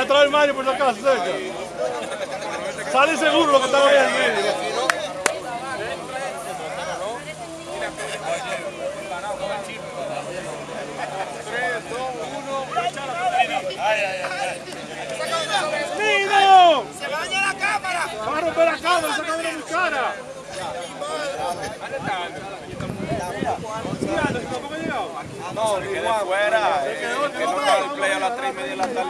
Atrás del Mario por si acaso, cerca. Sale seguro lo que estaba ahí en medio. ¡Nino! ¡Se va a dañar la cámara! ¡Va a romper la cámara! ¡Esa cámara es muy cara! No, igual, fuera. El que no va al play a las 3 y media de la tarde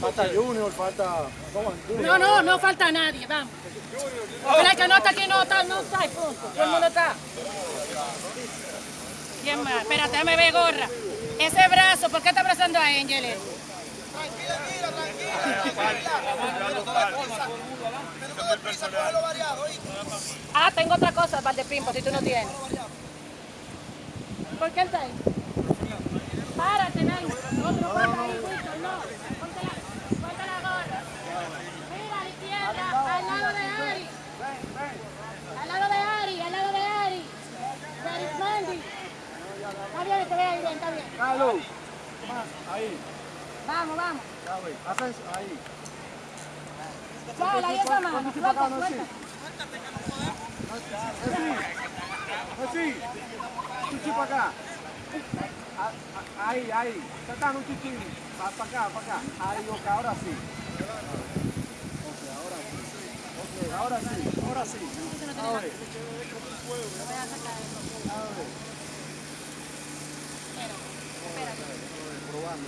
Falta Junior, falta... No, no, no falta nadie, vamos. Pero que no está aquí no está, no está, punto. Todo el mundo está. ¿Quién más? Espérate, déjame ver gorra. Ese brazo, ¿por qué está abrazando a Angel? él? Ah, tengo otra cosa, Valdepimpo, si tú no tienes. ¿Por qué está ahí? Párate, tú no paras ahí, no. Ponte la, ponte la gorra. Mira, a la izquierda, al lado de Ari. Al lado de Ari, al lado de Ari. De Arismendi. Está bien, ahí está bien. Vamos, vamos. Ya, güey. Eso, ahí. Ahí esa mano. Suelta, suelta. Así. Chico acá. Ahí, ahí. Sacando un chichín. Para acá, para acá. Ahí, ok, ahora sí. Ok, ahora sí. Ok, ahora sí, ahora sí. A ver.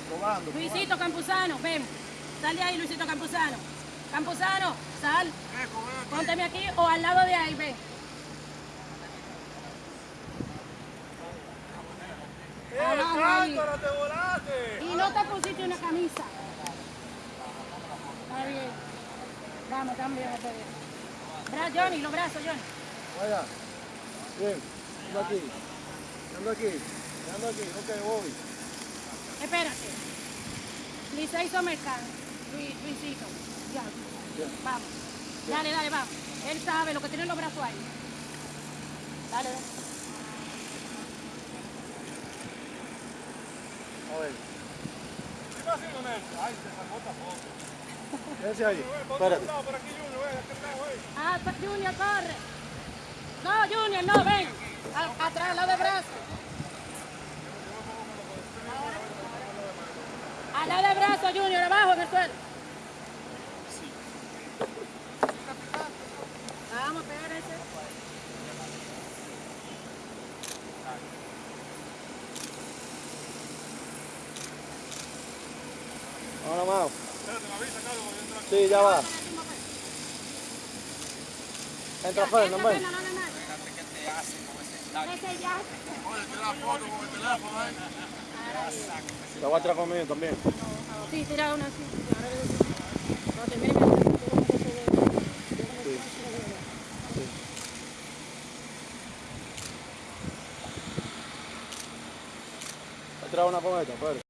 Probando, probando. Luisito Campuzano, ven. Sal de ahí, Luisito Campuzano. Campuzano, sal. Pónteme aquí o al lado de ahí, ven. Abajo ahí. te volaste! Y no te pusiste una camisa. Está bien. Vamos, también. Bra Johnny, los brazos, Johnny. Vaya. Bien. Ando aquí. Ando aquí. Ando aquí. Ok, voy. Espérate. Licey. Luis, Luisito. Ya. Vamos. Dale, dale, vamos. Él sabe lo que tiene en los brazos ahí. Dale, dale. A ver. ¿Qué está haciendo Nelson? Ay, se sacó esta foto. Quédese ahí. Espérate. por aquí, Junior, está, güey. Ah, Junior, corre. No, Junior, no, ven. A- atrás, al lado de brazo. Al lado de brazo, Junior, abajo en el suelo. Vamos a pegar ese. Ahora más. Sí, ya va. Entra Fer, no ven. Ese ya. La voy a traer conmigo también. Sí, tira una así. No, termine. Voy a traer una con esta, Fer.